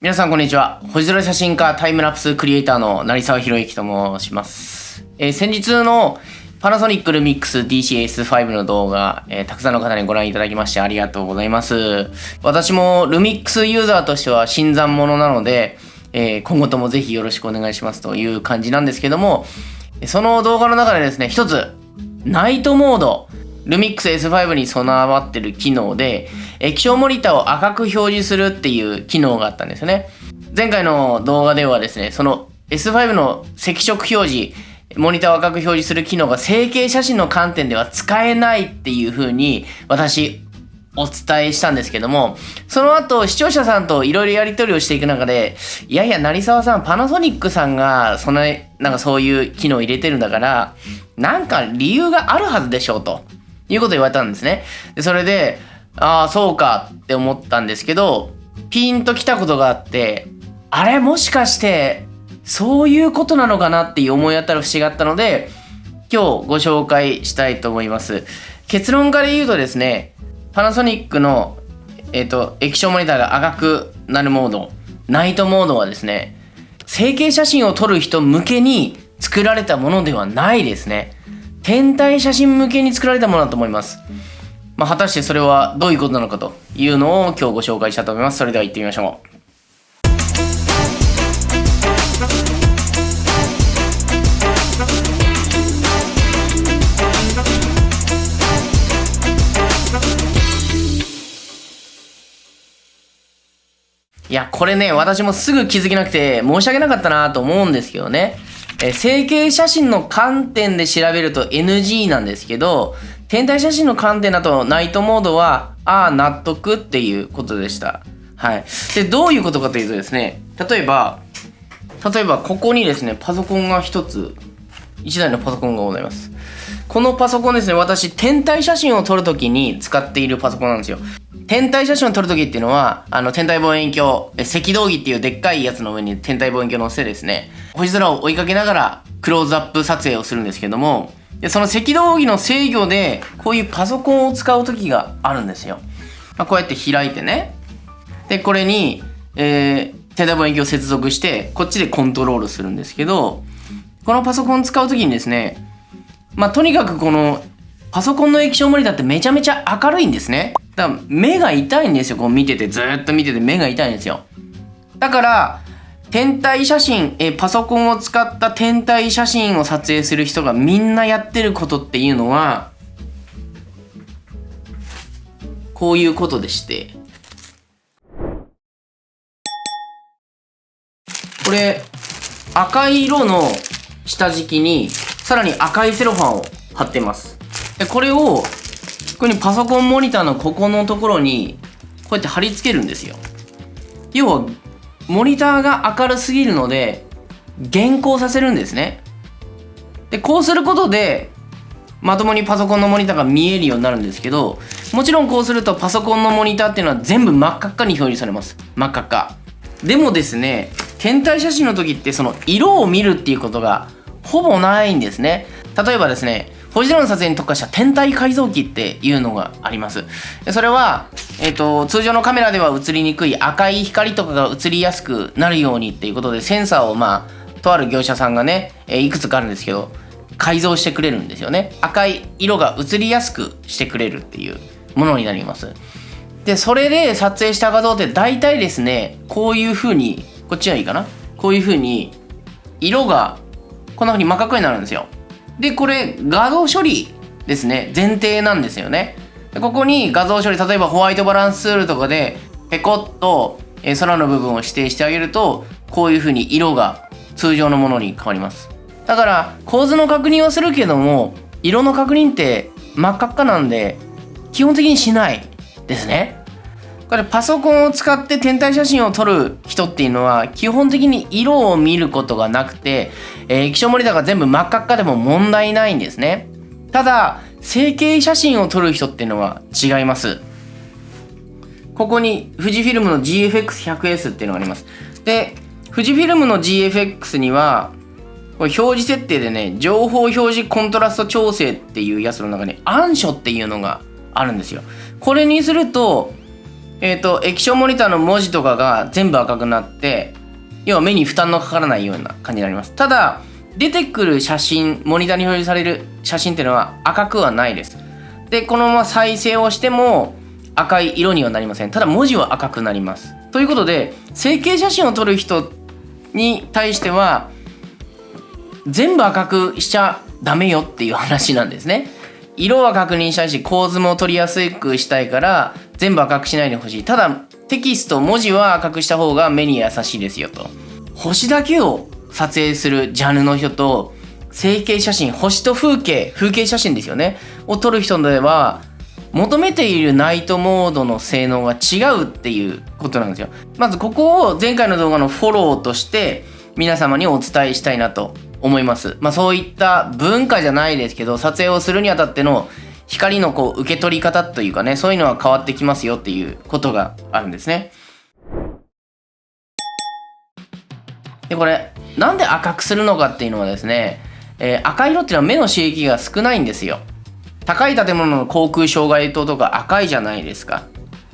皆さんこんにちは。星空写真家タイムラプスクリエイターの成沢博之と申します。えー先日のパナソニックルミックス DCS5 の動画、えーたくさんの方にご覧いただきましてありがとうございます。私もルミックスユーザーとしては新参者なので、えー今後ともぜひよろしくお願いしますという感じなんですけども、その動画の中でですね、一つ、ナイトモード、ルミックス S5 に備わってる機能で、液晶モニターを赤く表示するっていう機能があったんですよね。前回の動画ではですね、その S5 の赤色表示、モニターを赤く表示する機能が成形写真の観点では使えないっていう風に私お伝えしたんですけども、その後視聴者さんといろいろやり取りをしていく中で、いやいや、成沢さん、パナソニックさんが、その、なんかそういう機能を入れてるんだから、なんか理由があるはずでしょうと、いうこと言われたんですね。でそれで、ああ、そうかって思ったんですけど、ピンときたことがあって、あれもしかして、そういうことなのかなっていう思い当たる節があったので、今日ご紹介したいと思います。結論から言うとですね、パナソニックの、えっ、と、液晶モニターが赤くなるモード、ナイトモードはですね、成形写真を撮る人向けに作られたものではないですね。天体写真向けに作られたものだと思います。まあ、果たしてそれはどういうことなのかというのを今日ご紹介したいと思います。それでは行ってみましょう。いや、これね、私もすぐ気づけなくて申し訳なかったなと思うんですけどね。えー成形写真の観点で調べると NG なんですけど、天体写真の観点だとナイトモードは、ああ、納得っていうことでした。はい。で、どういうことかというとですね、例えば、例えばここにですね、パソコンが一つ、一台のパソコンがございます。このパソコンですね、私、天体写真を撮るときに使っているパソコンなんですよ。天体写真を撮るときっていうのは、あの、天体望遠鏡、赤道儀っていうでっかいやつの上に天体望遠鏡を乗せてですね、星空を追いかけながらクローズアップ撮影をするんですけども、でその赤道儀の制御で、こういうパソコンを使うときがあるんですよ。まあ、こうやって開いてね、で、これに、えー、天体望遠鏡を接続して、こっちでコントロールするんですけど、このパソコン使うときにですね、まあ、とにかくこの、パソコンの液晶モニターってめちゃめちゃ明るいんですね。だから目が痛いんですよ、こう見てて、ずっと見てて目が痛いんですよ。だから、天体写真、えパソコンを使った天体写真を撮影する人がみんなやってることっていうのは、こういうことでして、これ赤い色の下敷きにさらに赤いセロファンを貼ってます。でこれをここにパソコンモニターのここのところにこうやって貼り付けるんですよ。要はモニターが明るすぎるので減光させるんですね。でこうすることでまともにパソコンのモニターが見えるようになるんですけどもちろんこうするとパソコンのモニターっていうのは全部真っ赤っかに表示されます。真っ赤っか。でもですね天体写真の時ってその色を見るっていうことがほぼないんですね。例えばですね星空の撮影に特化した天体改造機っていうのがあります。それは、えっと通常のカメラでは映りにくい赤い光とかが映りやすくなるようにっていうことでセンサーをまあとある業者さんがね、えーいくつかあるんですけど改造してくれるんですよね。赤い色が映りやすくしてくれるっていうものになります。でそれで撮影した画像って大体ですねこういう風にこっちはいいかな？こういう風に色がこんな風に真っ赤になるんですよ。でこれ画像処理ですね。前提なんですよね。でここに画像処理例えばホワイトバランスツールとかでペコッと、空の部分を指定してあげるとこういう風に色が通常のものに変わります。だから構図の確認はするけども色の確認って真っ赤っかなんで基本的にしないですね。これパソコンを使って天体写真を撮る人っていうのは基本的に色を見ることがなくて、えー液晶モニターが全部真っ赤っかでも問題ないんですね。ただ成形写真を撮る人っていうのは違います。ここに富士フィルムの GFX100S っていうのがあります。で富士フィルムの GFX にはこれ表示設定でね情報表示コントラスト調整っていうやつの中に暗所っていうのがあるんですよ。これにするとえっ、と液晶モニターの文字とかが全部赤くなって要は目に負担のかからないような感じになります。ただ出てくる写真モニターに表示される写真っていうのは赤くはないです。でこのまま再生をしても赤い色にはなりません。ただ文字は赤くなります。ということで整形写真を撮る人に対しては全部赤くしちゃダメよっていう話なんですね。色は確認したいし構図も取りやすくしたいから全部赤くしないでほしい。ただテキスト文字は赤くした方が目に優しいですよと。星だけを撮影するジャンルの人と整形写真星と風景風景写真ですよね。を撮る人では求めているナイトモードの性能が違うっていうことなんですよ。まずここを前回の動画のフォローとして皆様にお伝えしたいなと思います。まあそういった文化じゃないですけど撮影をするにあたっての光のこう受け取り方というかねそういうのは変わってきますよっていうことがあるんですね。でこれなんで赤くするのかっていうのはですね、えー、赤色っていうのは目の刺激が少ないんですよ。高い建物の航空障害灯とか赤いじゃないですか。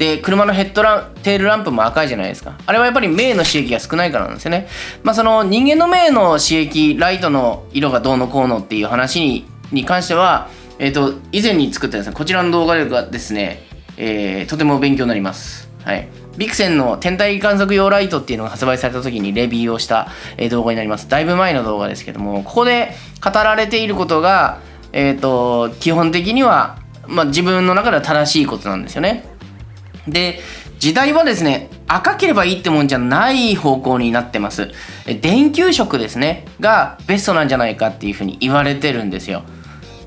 で車のヘッドランテールランプも赤いじゃないですかあれはやっぱり目の刺激が少ないからなんですよねまあその人間の目の刺激ライトの色がどうのこうのっていう話にに関してはえっ、ー、と以前に作ったですねこちらの動画がですね、えー、とても勉強になりますはいビクセンの天体観測用ライトっていうのが発売された時にレビューをした動画になります。だいぶ前の動画ですけども、ここで語られていることが、えっ、ー、と、基本的には、まあ、自分の中では正しいことなんですよね。で、時代はですね、赤ければいいってもんじゃない方向になってます。電球色ですね、がベストなんじゃないかっていうふうに言われてるんですよ。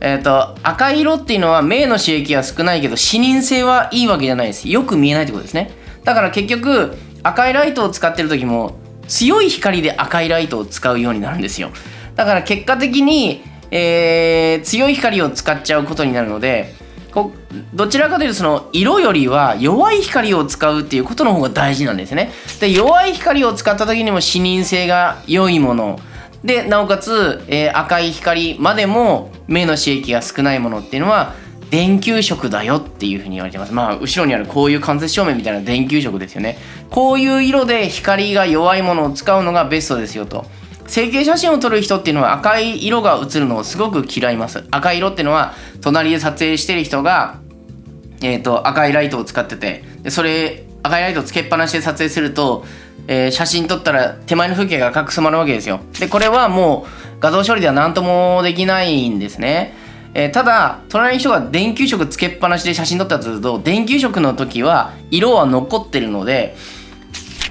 えっ、ー、と、赤色っていうのは目の刺激が少ないけど視認性はいいわけじゃないです。よく見えないってことですね。だから結局赤いライトを使ってる時も強い光で赤いライトを使うようになるんですよだから結果的に、えー、強い光を使っちゃうことになるのでこどちらかというとその色よりは弱い光を使うっていうことの方が大事なんですね。で弱い光を使った時にも視認性が良いもの。でなおかつ、えー、赤い光までも目の刺激が少ないものっていうのは電球色だよっていうふうに言われてます。まあ後ろにあるこういう間接照明みたいな電球色ですよね。こういう色で光が弱いものを使うのがベストですよと。整形写真を撮る人っていうのは赤い色が映るのをすごく嫌います。赤い色っていうのは隣で撮影してる人がえ、ー、と赤いライトを使っててでそれ赤いライトをつけっぱなしで撮影すると、えー、写真撮ったら手前の風景が赤く染まるわけですよ。でこれはもう画像処理では何ともできないんですね。えー、ただ隣の人が電球色つけっぱなしで写真撮ったとすると電球色の時は色は残ってるので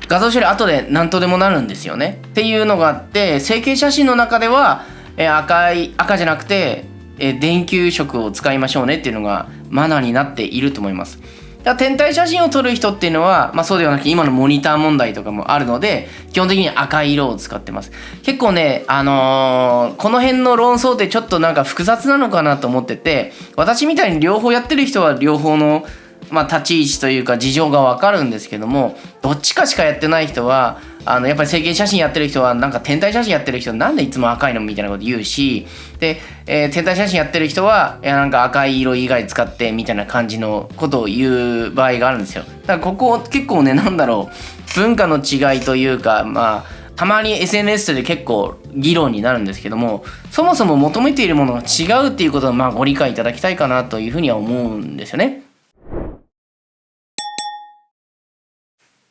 画像処理後で何とでもなるんですよね。っていうのがあって成形写真の中では、えー、赤い赤じゃなくて、え、電球色を使いましょうねっていうのがマナーになっていると思います。だ天体写真を撮る人っていうのは、まあ、そうではなくて今のモニター問題とかもあるので基本的に赤い色を使ってます。結構ねあのー、この辺の論争ってちょっとなんか複雑なのかなと思ってて私みたいに両方やってる人は両方のまあ、立ち位置というか事情がわかるんですけどもどっちかしかやってない人はあのやっぱり整形写真やってる人はなんか天体写真やってる人なんでいつも赤いのみたいなこと言うしで、えー、天体写真やってる人はいやなんか赤い色以外使ってみたいな感じのことを言う場合があるんですよだからここ結構ねなんだろう文化の違いというかまあたまに SNS で結構議論になるんですけどもそもそも求めているものが違うっていうことをまあご理解いただきたいかなというふうには思うんですよね。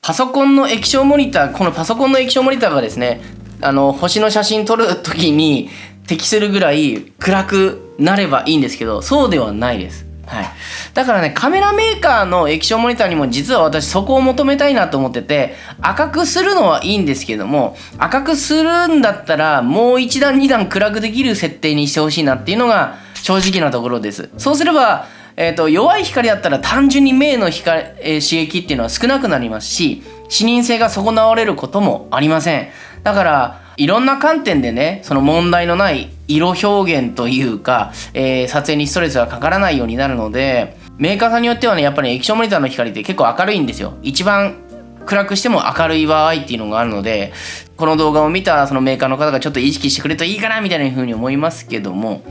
パソコンの液晶モニターこのパソコンの液晶モニターがですねあの星の写真撮る時に適するぐらい暗くなればいいんですけどそうではないです。はい、だからねカメラメーカーの液晶モニターにも実は私そこを求めたいなと思ってて赤くするのはいいんですけども赤くするんだったらもう一段二段暗くできる設定にしてほしいなっていうのが正直なところですそうすればえーと、弱い光だったら単純に目の光、えー、刺激っていうのは少なくなりますし視認性が損なわれることもありません。だからいろんな観点でねその問題のない色表現というか、えー、撮影にストレスがかからないようになるのでメーカーさんによってはねやっぱり液晶モニターの光って結構明るいんですよ。一番暗くしても明るい場合っていうのがあるのでこの動画を見たそのメーカーの方がちょっと意識してくれるといいかなみたいな風に思いますけども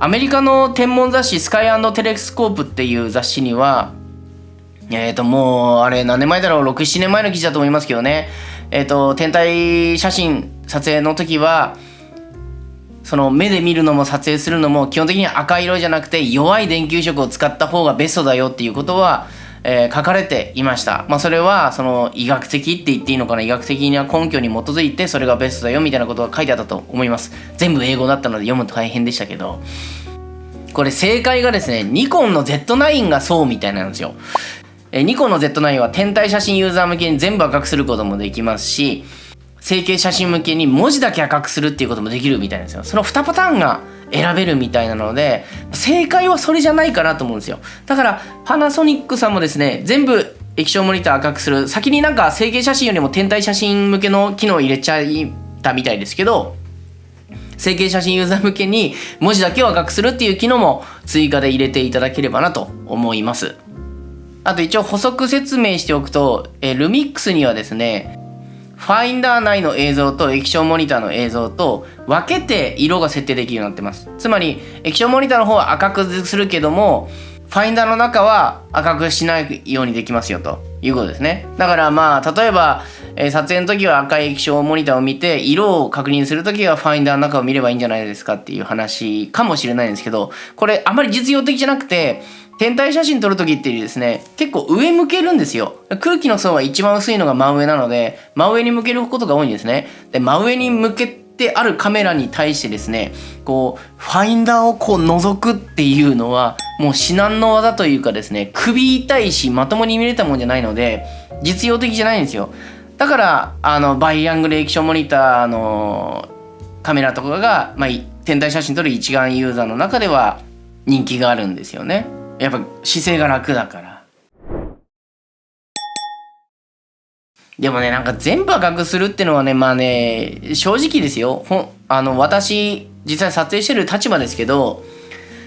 アメリカの天文雑誌スカイテレスコープっていう雑誌にはえっ、ー、と、もう、あれ、何年前だろう、6、7年前の記事だと思いますけどね。えっ、ー、と、天体写真撮影の時は、その目で見るのも撮影するのも基本的に赤色じゃなくて弱い電球色を使った方がベストだよっていうことは、えー、書かれていました。まあそれはその医学的って言っていいのかな？医学的な根拠に基づいてそれがベストだよみたいなことが書いてあったと思います。全部英語だったので読むと大変でしたけど。これ正解がですね、ニコンの Z9 がそうみたいなんですよ。えニコンの Z9 は天体写真ユーザー向けに全部赤くすることもできますし、成形写真向けに文字だけ赤くするっていうこともできるみたいなんですよ。その2パターンが選べるみたいなので、正解はそれじゃないかなと思うんですよ。だから、パナソニックさんもですね、全部液晶モニター赤くする、先になんか成形写真よりも天体写真向けの機能を入れちゃったみたいですけど、成形写真ユーザー向けに文字だけを赤くするっていう機能も追加で入れていただければなと思います。あと一応補足説明しておくと、えルミックスにはですね、ファインダー内の映像と液晶モニターの映像と分けて色が設定できるようになってます。つまり液晶モニターの方は赤くするけども、ファインダーの中は赤くしないようにできますよということですね。だからまあ、例えば、え撮影の時は赤い液晶モニターを見て、色を確認する時はファインダーの中を見ればいいんじゃないですかっていう話かもしれないんですけど、これあまり実用的じゃなくて、天体写真撮る時ってですね、結構上向けるんですよ。空気の層は一番薄いのが真上なので、真上に向けることが多いんですね。で、真上に向けてあるカメラに対してですね、こう、ファインダーをこう覗くっていうのは、もう至難の技というかですね、首痛いし、まともに見れたもんじゃないので、実用的じゃないんですよ。だから、あの、バイアングル液晶モニターのカメラとかが、まあ、天体写真撮る一眼ユーザーの中では人気があるんですよね。やっぱ姿勢が楽だから。でもね、なんか全部赤くするってのはね、まあね、正直ですよ。ほあの、私、実際撮影してる立場ですけど、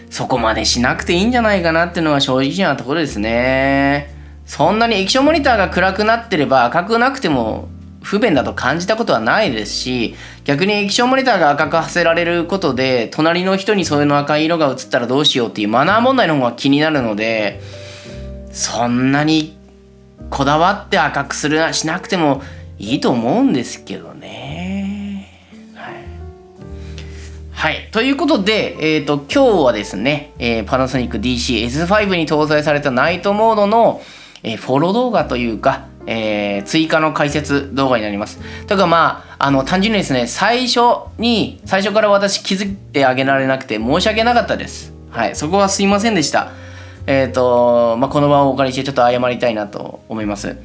そこまでしなくていいんじゃないかなっていうのは正直なところですね。そんなに液晶モニターが暗くなってれば赤くなくても不便だと感じたことはないですし逆に液晶モニターが赤くさせられることで隣の人にそういうの赤い色が映ったらどうしようっていうマナー問題の方が気になるのでそんなにこだわって赤くするなしなくてもいいと思うんですけどね。はい。はい、ということで、えーと、今日はですね、えー、パナソニック DC-S5 に搭載されたナイトモードの、えー、フォロー動画というか、えー、追加の解説動画になります。というかまあ、あの、単純にですね、最初に、最初から私気づいてあげられなくて申し訳なかったです。はい、そこはすいませんでした。えっ、ー、と、まあ、この場をお借りしてちょっと謝りたいなと思います。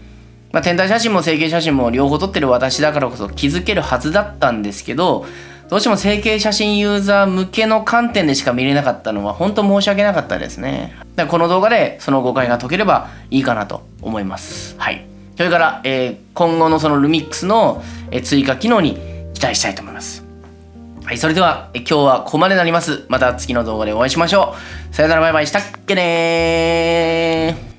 まあ、天体写真も成形写真も両方撮ってる私だからこそ気づけるはずだったんですけど、どうしても成形写真ユーザー向けの観点でしか見れなかったのは本当申し訳なかったですね。だからこの動画でその誤解が解ければいいかなと思います。はい。それから、えー、今後のそのルミックスの、え追加機能に期待したいと思います。はい、それでは、え今日はここまでになります。また次の動画でお会いしましょう。さよならバイバイしたっけねー